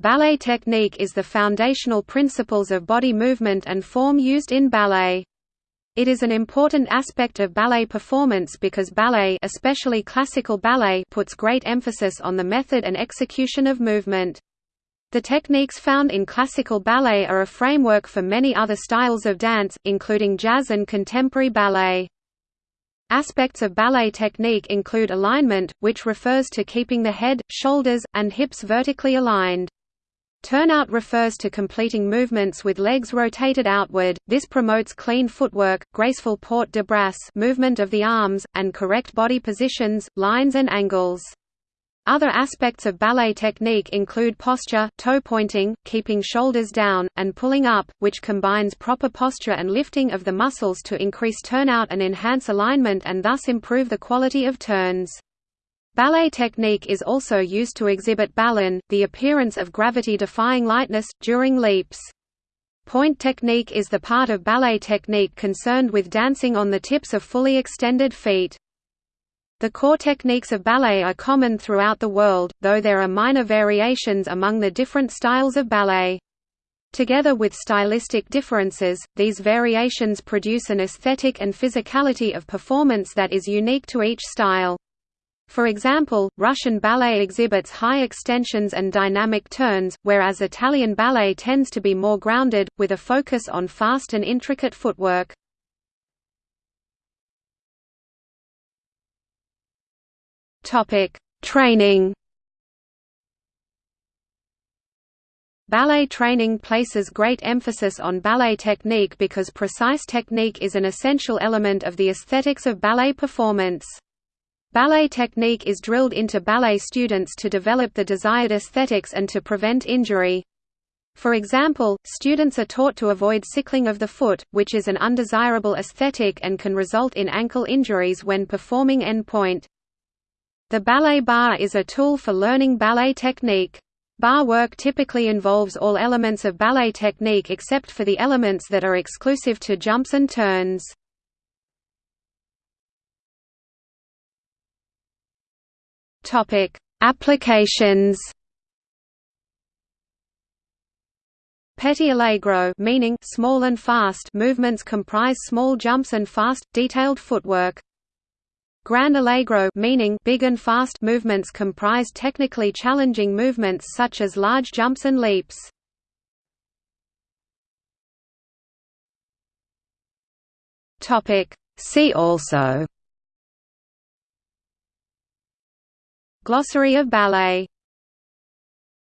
Ballet technique is the foundational principles of body movement and form used in ballet. It is an important aspect of ballet performance because ballet especially classical ballet puts great emphasis on the method and execution of movement. The techniques found in classical ballet are a framework for many other styles of dance, including jazz and contemporary ballet. Aspects of ballet technique include alignment, which refers to keeping the head, shoulders, and hips vertically aligned. Turnout refers to completing movements with legs rotated outward, this promotes clean footwork, graceful port de bras movement of the arms, and correct body positions, lines and angles. Other aspects of ballet technique include posture, toe pointing, keeping shoulders down, and pulling up, which combines proper posture and lifting of the muscles to increase turnout and enhance alignment and thus improve the quality of turns. Ballet technique is also used to exhibit ballon, the appearance of gravity-defying lightness, during leaps. Pointe technique is the part of ballet technique concerned with dancing on the tips of fully extended feet. The core techniques of ballet are common throughout the world, though there are minor variations among the different styles of ballet. Together with stylistic differences, these variations produce an aesthetic and physicality of performance that is unique to each style. For example, Russian ballet exhibits high extensions and dynamic turns, whereas Italian ballet tends to be more grounded, with a focus on fast and intricate footwork. Training Ballet training places great emphasis on ballet technique because precise technique is an essential element of the aesthetics of ballet performance. Ballet technique is drilled into ballet students to develop the desired aesthetics and to prevent injury. For example, students are taught to avoid sickling of the foot, which is an undesirable aesthetic and can result in ankle injuries when performing en pointe. The ballet barre is a tool for learning ballet technique. Barre work typically involves all elements of ballet technique except for the elements that are exclusive to jumps and turns. Topic: Applications. Petit allegro meaning small and fast movements comprise small jumps and fast, detailed footwork. Grand allegro meaning big and fast movements comprise technically challenging movements such as large jumps and leaps. See also Glossary of ballet